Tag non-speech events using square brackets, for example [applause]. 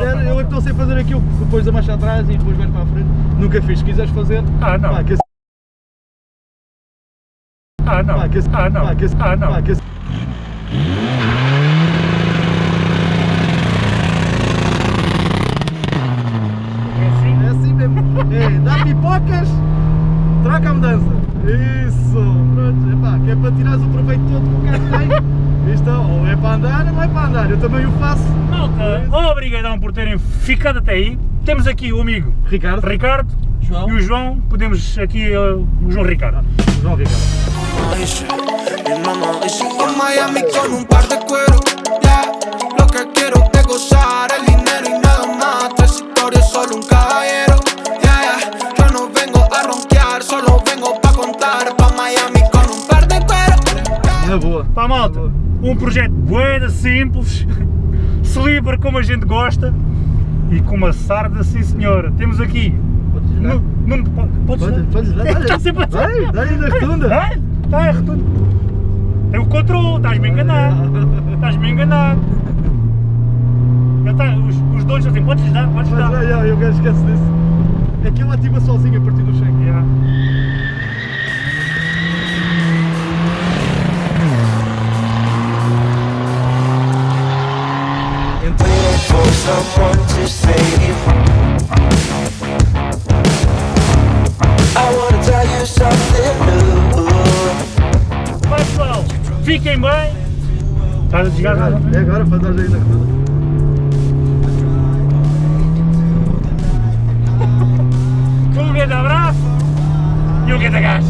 quiser, eu é que estou sem fazer aquilo, depois a marcha atrás e depois vais para a frente. Nunca fiz, se quiseres fazer. Ah, não. Pá, que Ah, não. pá, que Ah, não. pá, que Ah, não. pá, que É assim? É assim mesmo. É, dá pipocas, troca a mudança. Isso, pronto. Epá, que é para tirares o proveito todo que o carro tem. Isto ou é para andar ou não é para andar. Eu também o faço. Malta, obrigadão por terem ficado até aí. Temos aqui o amigo Ricardo. Ricardo João. e o João. Podemos aqui uh, o João Ricardo. João Ricardo. dice, mi mamá dice En Miami con un par de cuero, yeah Lo que quiero es gozar el dinero y nada más Tres historias, solo un caballero, yeah, yeah Yo no vengo a ronquear, solo vengo pa' contar Pa' Miami con un par de cuero Na boa. Pá, malta, um projeto boeda simples, [laughs] celebre como a gente gosta e com uma sarda, sim senhora. Temos aqui. Podes? Nu- Nuno, po- podes podes dá-lhe. Está sempre a Vai, dá-lhe na rotunda. Está é retundo. Tem o controle, estás-me a enganar. Estás-me a enganar. Tá, os, os dois assim, podes dar, podes Mas dar. é, é, eu esquece disso. É que ele ativa sozinho a partir do cheque. Someone to save I wanna tell you something new pessoal, fiquem bem. Estás a nada? é agora para dar aí na rotunda. Um grande abraço e um grande gás.